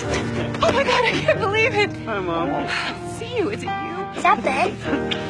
Oh my god, I can't believe it. Hi, Mom. See you. Is it you? Is that Ben?